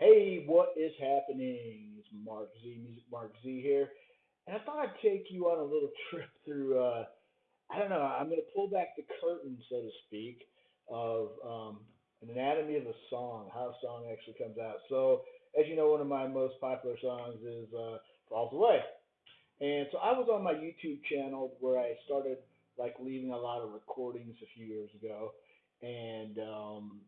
Hey, what is happening? It's Mark Z, Music Mark Z here. And I thought I'd take you on a little trip through, uh, I don't know, I'm going to pull back the curtain, so to speak, of um, an anatomy of a song, how a song actually comes out. So, as you know, one of my most popular songs is uh, Falls Away. And so I was on my YouTube channel where I started like leaving a lot of recordings a few years ago. And um,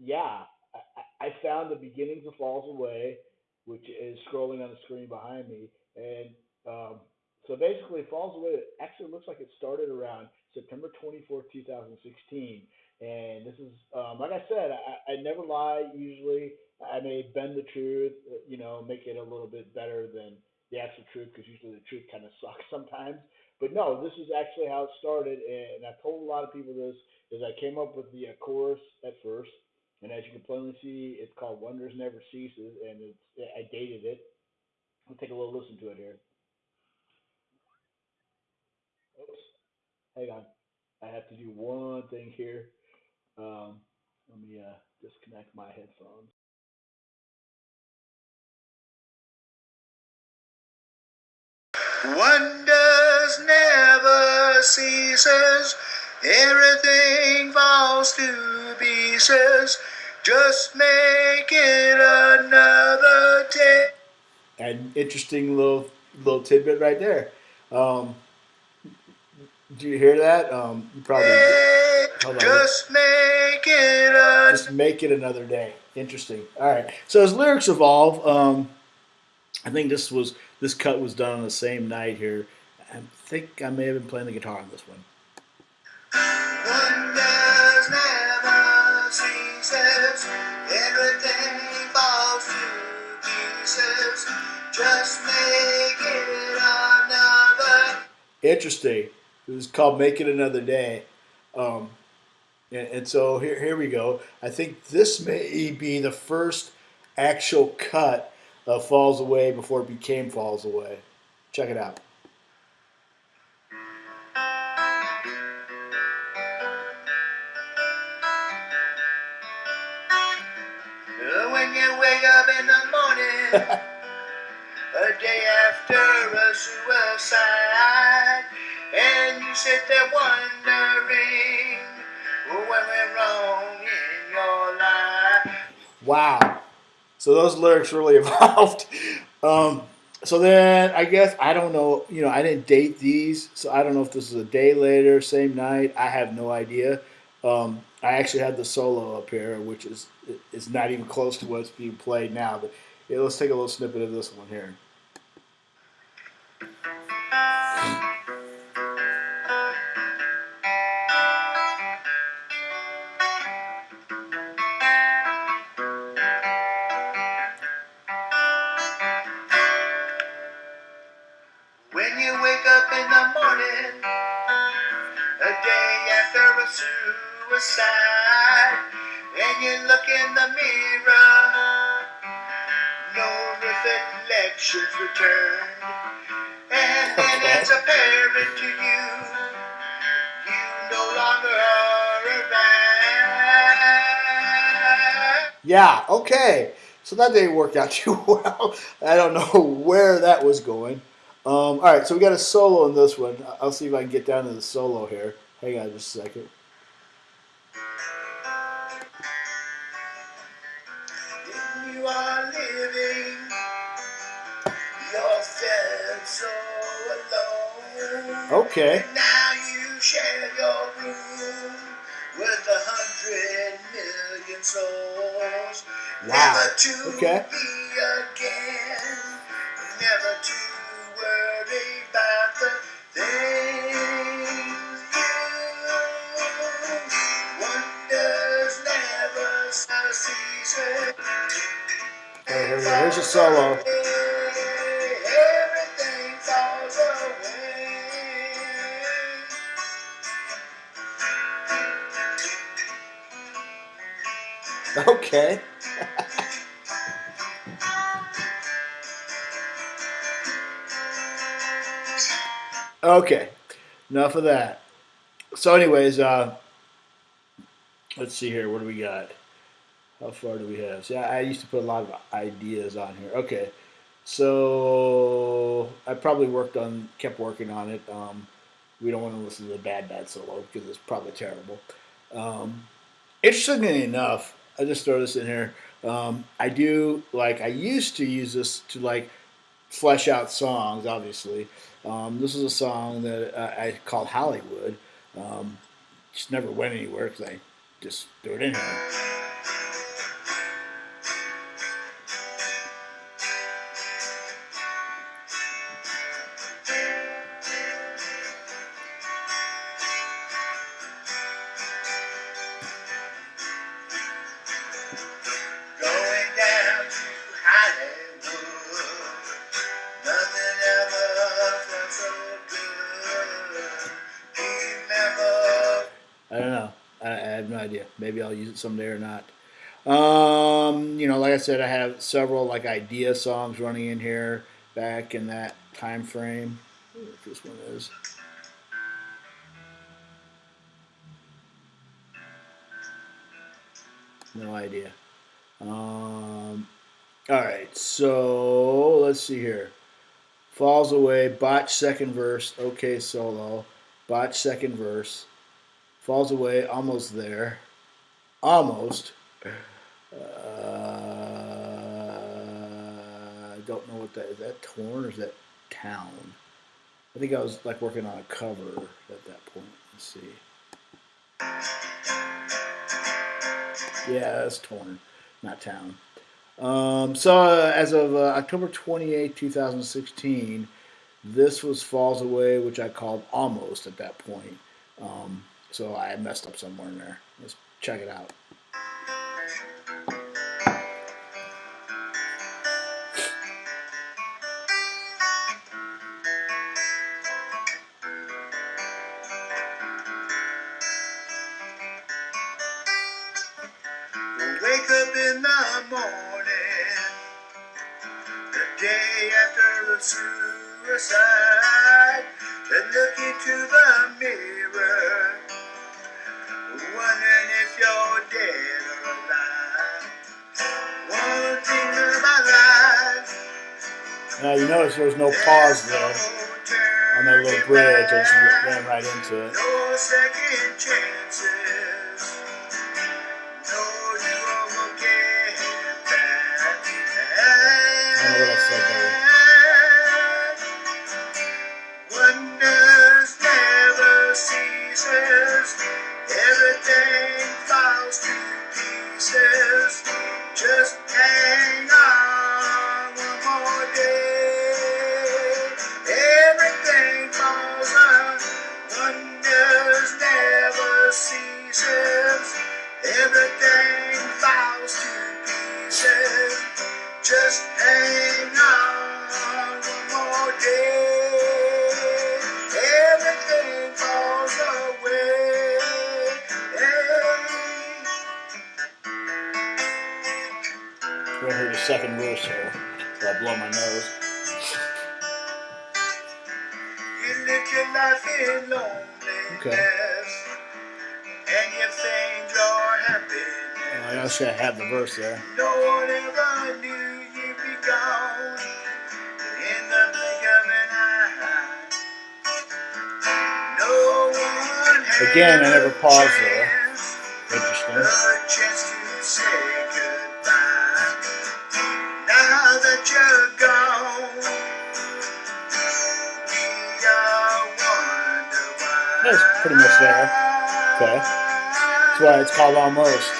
yeah, I, found the beginnings of Falls Away, which is scrolling on the screen behind me. And um, so basically, Falls Away actually looks like it started around September 24th, 2016. And this is, um, like I said, I, I never lie usually. I may bend the truth, you know, make it a little bit better than the actual truth because usually the truth kind of sucks sometimes. But no, this is actually how it started. And I've told a lot of people this is I came up with the uh, chorus at first. And as you can plainly see, it's called Wonders Never Ceases, and it's I dated it. We'll take a little listen to it here. Oops, hang on. I have to do one thing here. Um, let me uh, disconnect my headphones. Wonders never ceases. Everything falls to pieces. Just make it another day. An interesting little little tidbit right there. Um, do you hear that? Um, you probably just make it a- just make it another day. Interesting. All right. So as lyrics evolve, um, I think this was this cut was done on the same night here. I think I may have been playing the guitar on this one. Interesting. It was called "Make It Another Day," um, and, and so here, here we go. I think this may be the first actual cut of "Falls Away" before it became "Falls Away." Check it out. a day after a suicide, and you sit there wondering what went wrong in your life. Wow. So those lyrics really evolved. Um, so then I guess I don't know. You know, I didn't date these, so I don't know if this is a day later, same night. I have no idea. Um, I actually had the solo up here, which is is not even close to what's being played now. But yeah, let's take a little snippet of this one here. When you wake up in the morning, a day after a suicide, and you look in the mirror, return, and Okay. it's apparent to you, you no longer are around. Yeah, okay. So that didn't work out too well. I don't know where that was going. Um, all right, so we got a solo in this one. I'll see if I can get down to the solo here. Hang on just a second. You are living, Okay. Now you share your room with a hundred million souls. Wow. Never to Okay. be again. Never to worry about the things you wonders never. Okay, here we go. Here's a solo. Okay. okay. Enough of that. So, anyways, uh, let's see here. What do we got? How far do we have? See, I, used to put a lot of ideas on here. Okay, so I probably worked on, kept working on it. Um, we don't want to listen to the bad, bad solo because it's probably terrible. Um, interestingly enough, I just throw this in here. Um, I do like I used to use this to like flesh out songs. Obviously, um, this is a song that I, I called Hollywood. Um, just never went anywhere because I just threw it in here. Maybe I'll use it someday or not. Um, you know, like I said, I have several like idea songs running in here back in that time frame. This one is. No idea. Um, all right, so let's see here. Falls away, botch second verse, okay solo, botch second verse, falls away, almost there, almost. Uh, I don't know what that is. That torn or is that town? I think I was like working on a cover at that point. Let's see. Yeah, that's torn, not town. Um, so uh, as of uh, October 28, 2016, this was Falls Away, which I called Almost at that point. Um, so I messed up somewhere in there. Check it out. Wake up in the morning, the day after the suicide, and look into the mirror, wondering if you're dead or alive. One thing about life. Now you notice there was no pause there on that little bridge. I just ran right into it. No second chances. Ceases. Everything falls to pieces. Just hang on one more day. Everything falls on. Wonders never ceases. Everything falls to pieces. Just Right here, the second verse here. So I blow my nose. You live your life in loneliness. And you think you're happiness. I also have the verse there. No one ever knew you'd be gone in the blink of an eye. No one had Again, I never paused there. Interesting. Pretty much there. Okay. That's why it's called Almost.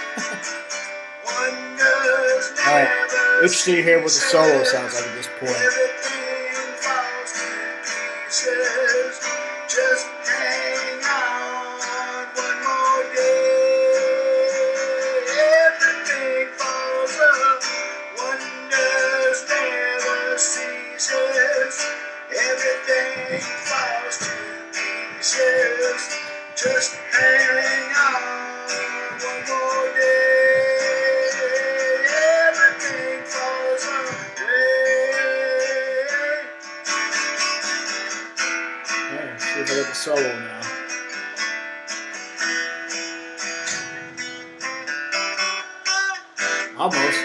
All right. Interesting to hear what the solo sounds like at this point. Everything falls to pieces. Just. Just hang on one more day. Everything falls away. Alright, see if I get the solo now. Almost.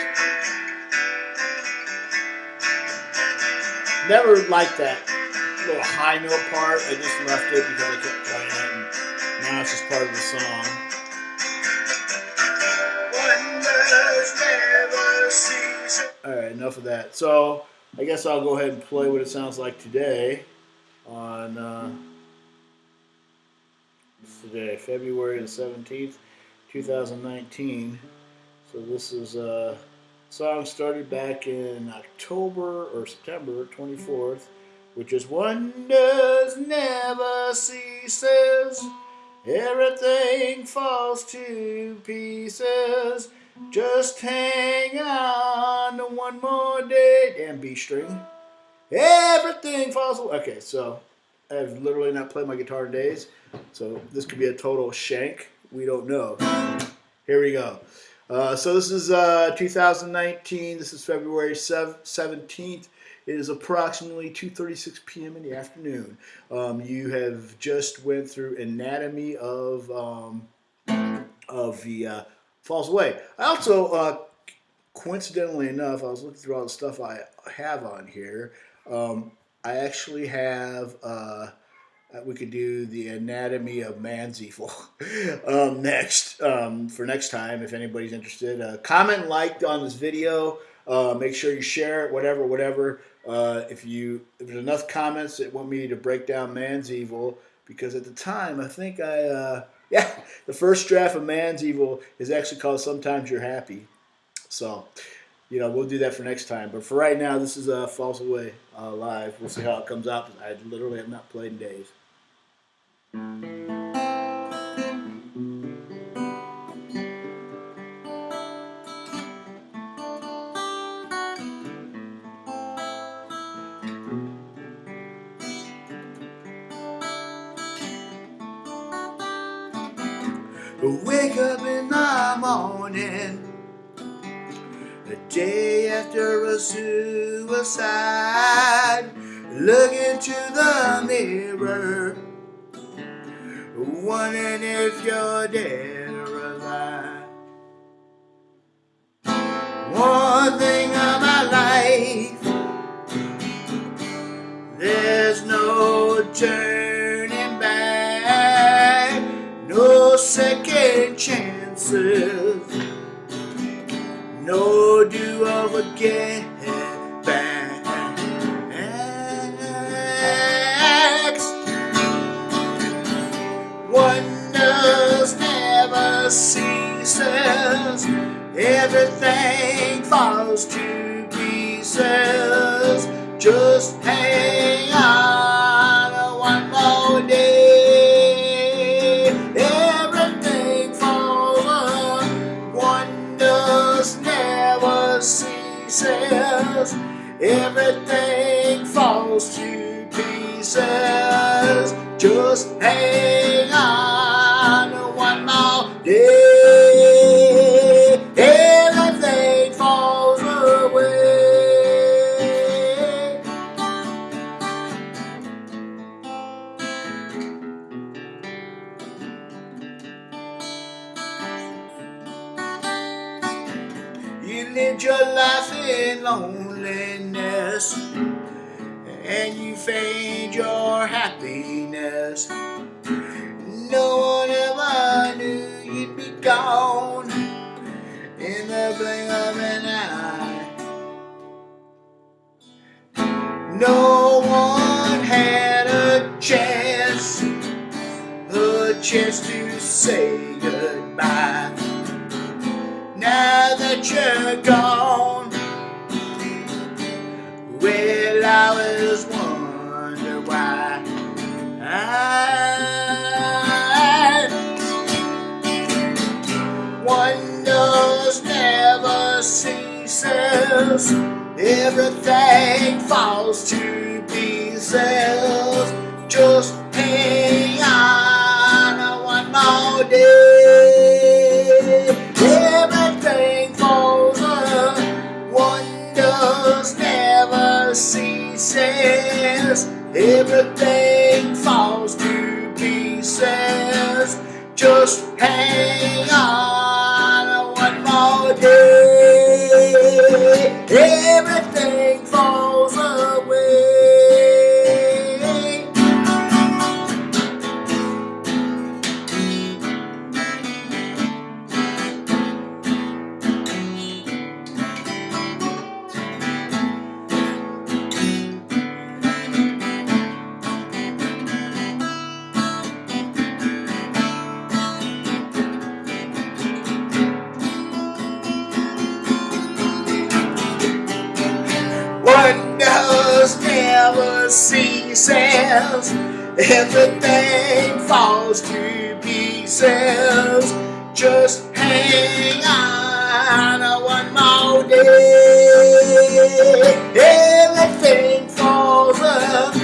Never liked that little high note part. I just left it because I kept playing it, and now it's just part of the song. All right, enough of that. So I guess I'll go ahead and play what it sounds like today on uh, today, February the seventeenth, two thousand nineteen. So this is a song started back in October or September twenty fourth, which is wonders never ceases. Everything falls to pieces. Just hang on one more day. And B string. Everything falls away. Okay, so I've literally not played my guitar in days. So this could be a total shank. We don't know. Here we go. Uh, so this is uh, 2019. This is February 17th. It is approximately 2:36 p.m. in the afternoon. Um, you have just went through anatomy of um, of the uh, falls away. I also, uh, coincidentally enough, I was looking through all the stuff I have on here. Um, I actually have. Uh, we could do the anatomy of man's evil um, next um, for next time if anybody's interested. Uh, comment, like on this video. Uh, make sure you share it, whatever, whatever. Uh, if you if there's enough comments that want me to break down man's evil, because at the time I think I uh, yeah the first draft of man's evil is actually called sometimes you're happy. So you know we'll do that for next time. But for right now, this is a uh, falls away uh, live. We'll see how it comes out. I literally have not played in days. Wake up in the morning. The day after a suicide. Look into the mirror. Wondering if you're dead or alive. One thing about life There's no turning chances No do-over again backs Wonders never ceases, everything falls to pieces. Just hang Lived your life in loneliness and you feigned your happiness. No one ever knew you'd be gone in the blink of an eye. No one had a chance, a chance to say goodbye. That you're gone, well, I was wonder why. I wonders never ceases. Everything falls to pieces. Just Wonders never ceases. Everything falls to pieces. Just hang on ceases. Everything falls to pieces. Just hang on one more day. Everything falls up.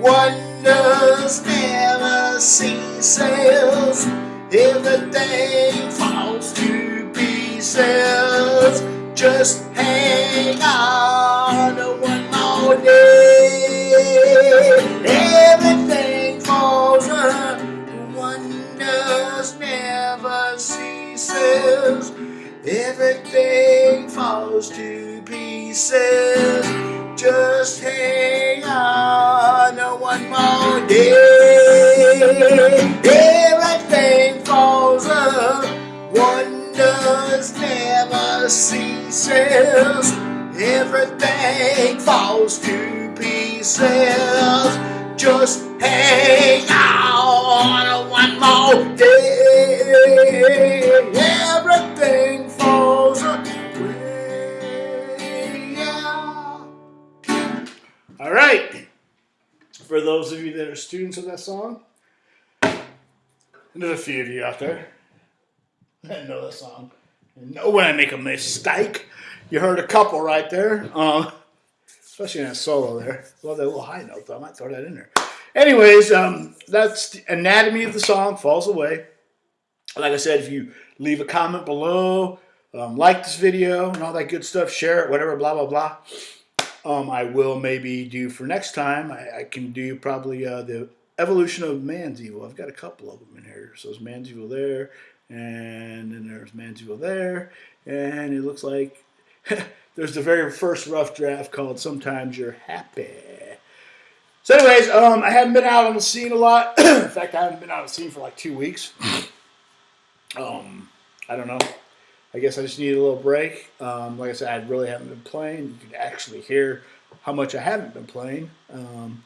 Wonders never ceases. Everything falls to pieces. Just hang on falls to pieces. Just hang on one more day. Everything falls up. Wonders never ceases. Everything falls to pieces. Just hang on one more day. Everything All right. For those of you that are students of that song, there's a few of you out there that know that song know when I make a mistake. You heard a couple right there, uh, especially in that solo there. Love that little high note though. I might throw that in there. Anyways, um, that's the anatomy of the song. Falls away. Like I said, if you leave a comment below, um, like this video and all that good stuff, share it, whatever, blah blah blah um, I will maybe do for next time. I, I can do probably uh, the evolution of man's evil. I've got a couple of them in here. So there's man's evil there, and then there's man's evil there, and it looks like there's the very first rough draft called "Sometimes You're Happy." So, anyways, um, I haven't been out on the scene a lot. in fact, I haven't been out on the scene for like two weeks. Um, I don't know. I guess I just need a little break. Um, like I said, I really haven't been playing. You can actually hear how much I haven't been playing. Um,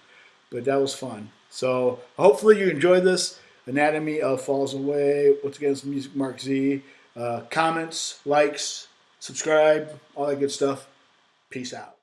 but that was fun. So hopefully you enjoyed this. Anatomy of Falls Away. Once again, it's Music Mark Z. Uh, comments, likes, subscribe, all that good stuff. Peace out.